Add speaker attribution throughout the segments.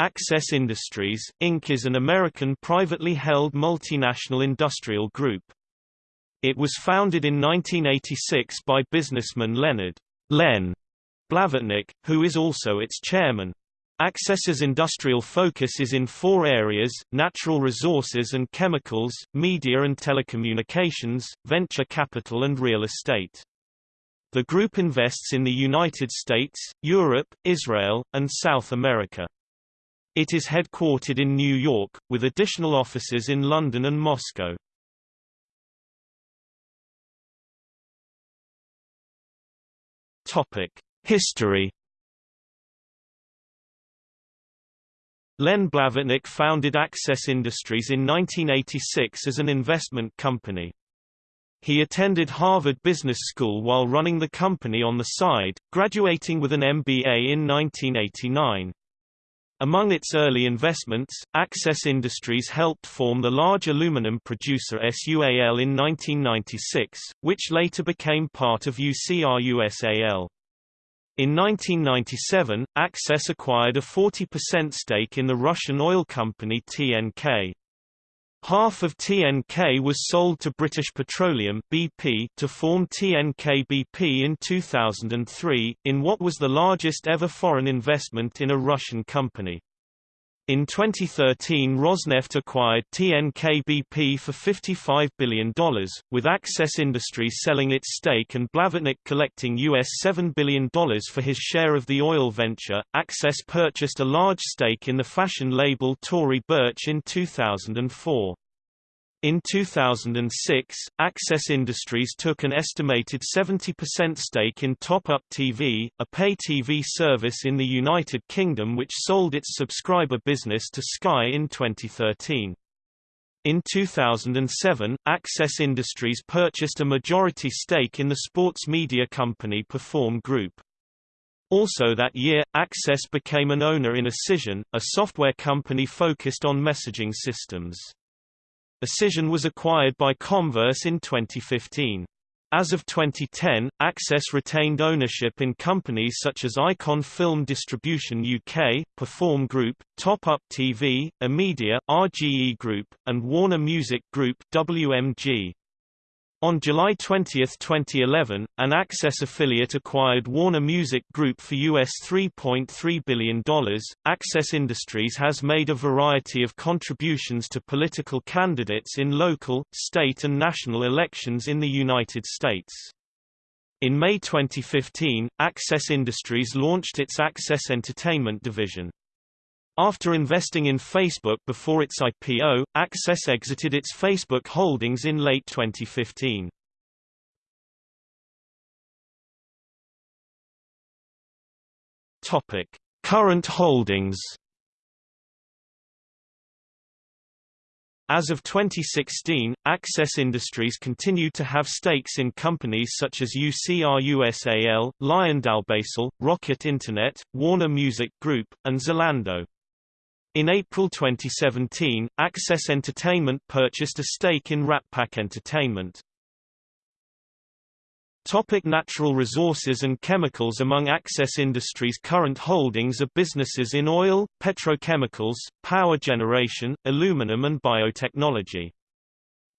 Speaker 1: Access Industries, Inc. is an American privately held multinational industrial group. It was founded in 1986 by businessman Leonard Len Blavatnik, who is also its chairman. Access's industrial focus is in four areas, natural resources and chemicals, media and telecommunications, venture capital and real estate. The group invests in the United States, Europe, Israel, and South America. It is headquartered in New York, with additional offices in London and Moscow. History Len Blavatnik founded Access Industries in 1986 as an investment company. He attended Harvard Business School while running the company on the side, graduating with an MBA in 1989. Among its early investments, Access Industries helped form the large aluminum producer SUAL in 1996, which later became part of UC RUSAL. In 1997, Access acquired a 40% stake in the Russian oil company TNK. Half of TNK was sold to British Petroleum BP to form TNK BP in 2003, in what was the largest ever foreign investment in a Russian company. In 2013 Rosneft acquired TNK-BP for $55 billion, with Access Industries selling its stake and Blavatnik collecting US $7 billion for his share of the oil venture. Access purchased a large stake in the fashion label Tory Burch in 2004. In 2006, Access Industries took an estimated 70% stake in Top Up TV, a pay TV service in the United Kingdom which sold its subscriber business to Sky in 2013. In 2007, Access Industries purchased a majority stake in the sports media company Perform Group. Also that year, Access became an owner in Acision, a software company focused on messaging systems. Acision was acquired by Comverse in 2015. As of 2010, Access retained ownership in companies such as Icon Film Distribution UK, Perform Group, Top Up TV, Amedia, RGE Group, and Warner Music Group WMG. On July 20, 2011, an Access affiliate acquired Warner Music Group for US $3.3 billion. Access Industries has made a variety of contributions to political candidates in local, state and national elections in the United States. In May 2015, Access Industries launched its Access Entertainment division. After investing in Facebook before its IPO, Access exited its Facebook holdings in late 2015. Topic: Current holdings. As of 2016, Access Industries continued to have stakes in companies such as UC RUSAL, LyondellBasell, Rocket Internet, Warner Music Group, and Zalando. In April 2017, Access Entertainment purchased a stake in Ratpac Entertainment. Topic natural resources and chemicals Among Access Industries' current holdings are businesses in oil, petrochemicals, power generation, aluminum and biotechnology.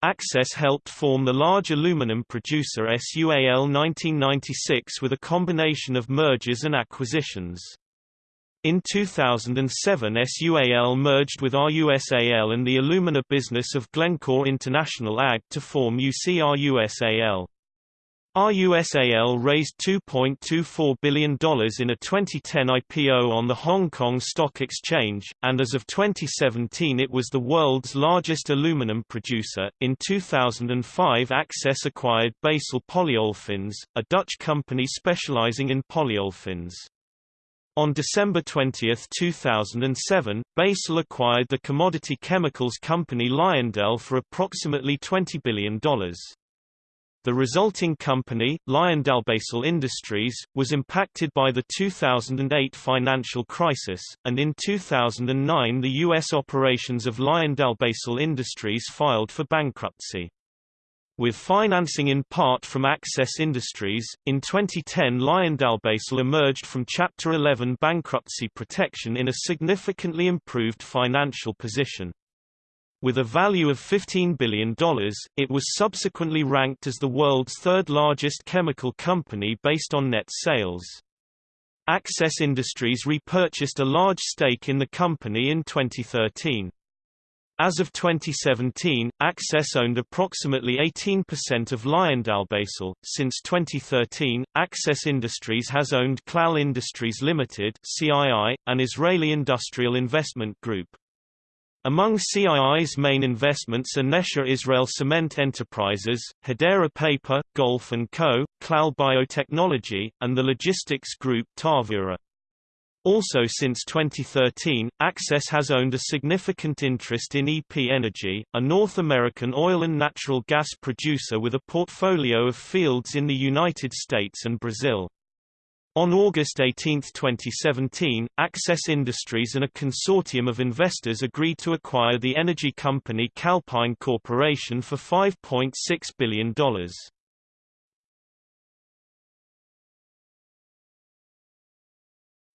Speaker 1: Access helped form the large aluminum producer SUAL 1996 with a combination of mergers and acquisitions. In 2007 SUAL merged with RUSAL and the alumina business of Glencore International AG to form UCR-USAL. RUSAL raised $2.24 billion in a 2010 IPO on the Hong Kong Stock Exchange, and as of 2017 it was the world's largest aluminum producer. In 2005 Access acquired Basell Polyolefins, a Dutch company specializing in polyolefins. On December 20, 2007, Basell acquired the commodity chemicals company Lyondell for approximately $20 billion. The resulting company, LyondellBasell Industries, was impacted by the 2008 financial crisis, and in 2009 the U.S. operations of LyondellBasell Industries filed for bankruptcy. With financing in part from Access Industries, in 2010 LyondellBasell emerged from Chapter 11 bankruptcy protection in a significantly improved financial position. With a value of $15 billion, it was subsequently ranked as the world's third largest chemical company based on net sales. Access Industries repurchased a large stake in the company in 2013. As of 2017, Access owned approximately 18% of LyondellBasell. Since 2013, Access Industries has owned Clal Industries Limited (CII), an Israeli industrial investment group. Among CII's main investments are Nesher Israel Cement Enterprises, Hadera Paper, Golf & Co., Clal Biotechnology, and the logistics group Taavura. Also since 2013, Access has owned a significant interest in EP Energy, a North American oil and natural gas producer with a portfolio of fields in the United States and Brazil. On August 18, 2017, Access Industries and a consortium of investors agreed to acquire the energy company Calpine Corporation for $5.6 billion.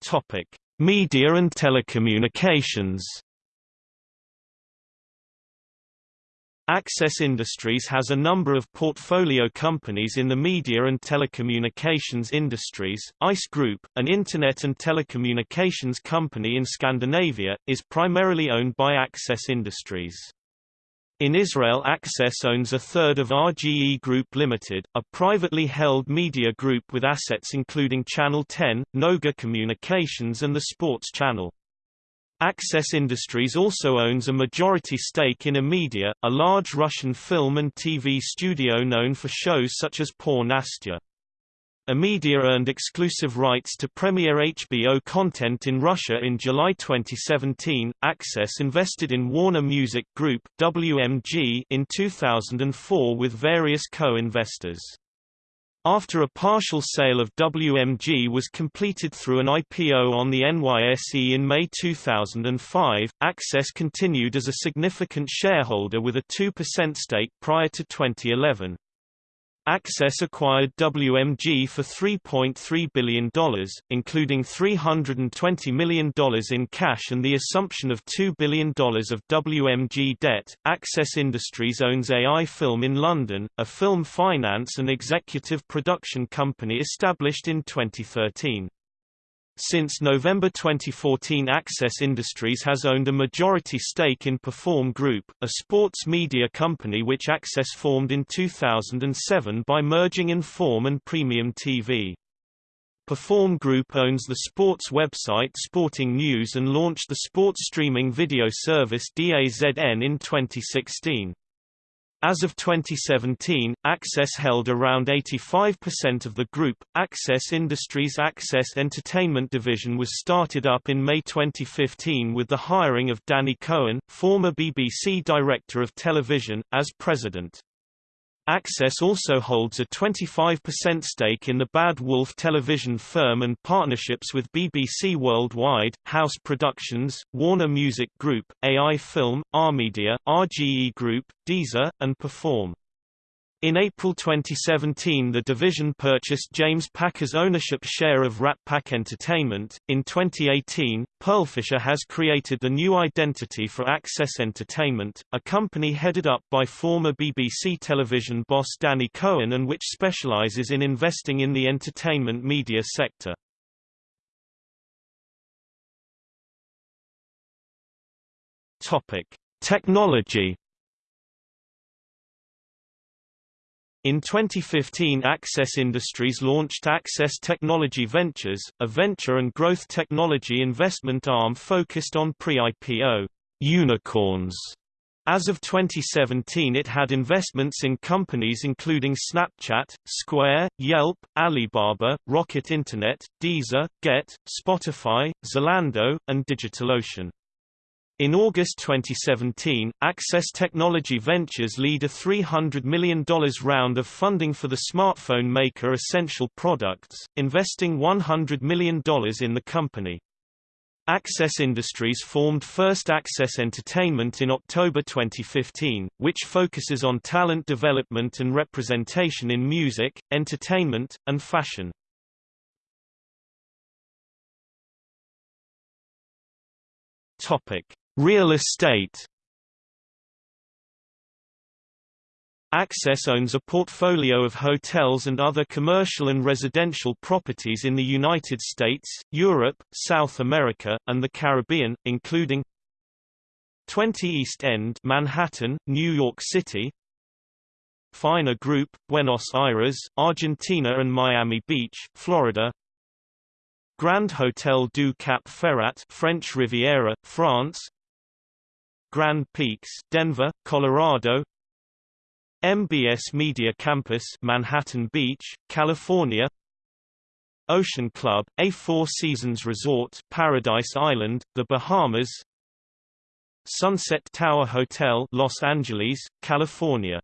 Speaker 1: Topic: Media and telecommunications Access Industries has a number of portfolio companies in the media and telecommunications industries. ICE Group, an internet and telecommunications company in Scandinavia, is primarily owned by Access Industries. In Israel Access owns a third of RGE Group Limited, a privately held media group with assets including Channel 10, Noga Communications and the Sports Channel. Access Industries also owns a majority stake in Amedia, a large Russian film and TV studio known for shows such as Poor Nastya. Amedia earned exclusive rights to premiere HBO content in Russia in July 2017. Access invested in Warner Music Group (WMG) in 2004 with various co-investors. After a partial sale of WMG was completed through an IPO on the NYSE in May 2005, Access continued as a significant shareholder with a 2% stake prior to 2011. Access acquired WMG for $3.3 billion, including $320 million in cash and the assumption of $2 billion of WMG debt. Access Industries owns AI Film in London, a film finance and executive production company established in 2013. Since November 2014 Access Industries has owned a majority stake in Perform Group, a sports media company which Access formed in 2007 by merging Inform and Premium TV. Perform Group owns the sports website Sporting News and launched the sports streaming video service DAZN in 2016. As of 2017, Access held around 85% of the group. Access Industries' Access Entertainment division was started up in May 2015 with the hiring of Danny Cohen, former BBC Director of Television, as president. Access also holds a 25% stake in the Bad Wolf television firm and partnerships with BBC Worldwide, House Productions, Warner Music Group, AI Film, Amedia, RGE Group, Deezer, and Perform. In April 2017 the division purchased James Packer's ownership share of Ratpac Entertainment. In 2018, Pearlfisher has created the new identity for Access Entertainment, a company headed up by former BBC television boss Danny Cohen and which specializes in investing in the entertainment media sector. Topic: Technology In 2015 Access Industries launched Access Technology Ventures, a venture and growth technology investment arm focused on pre-IPO unicorns. As of 2017 it had investments in companies including Snapchat, Square, Yelp, Alibaba, Rocket Internet, Deezer, Gett, Spotify, Zalando, and DigitalOcean. In August 2017, Access Technology Ventures lead a $300 million round of funding for the smartphone maker Essential Products, investing $100 million in the company. Access Industries formed First Access Entertainment in October 2015, which focuses on talent development and representation in music, entertainment, and fashion. Topic: Real estate. Access owns a portfolio of hotels and other commercial and residential properties in the United States, Europe, South America, and the Caribbean, including 20 East End Manhattan, New York City Faena Group, Buenos Aires, Argentina and Miami Beach, Florida Grand Hotel du Cap Ferrat French Riviera, France Grand Peaks, Denver, Colorado. MBS Media Campus Manhattan Beach, California. Ocean Club, a Four Seasons Resort Paradise Island, the Bahamas. Sunset Tower Hotel Los Angeles, California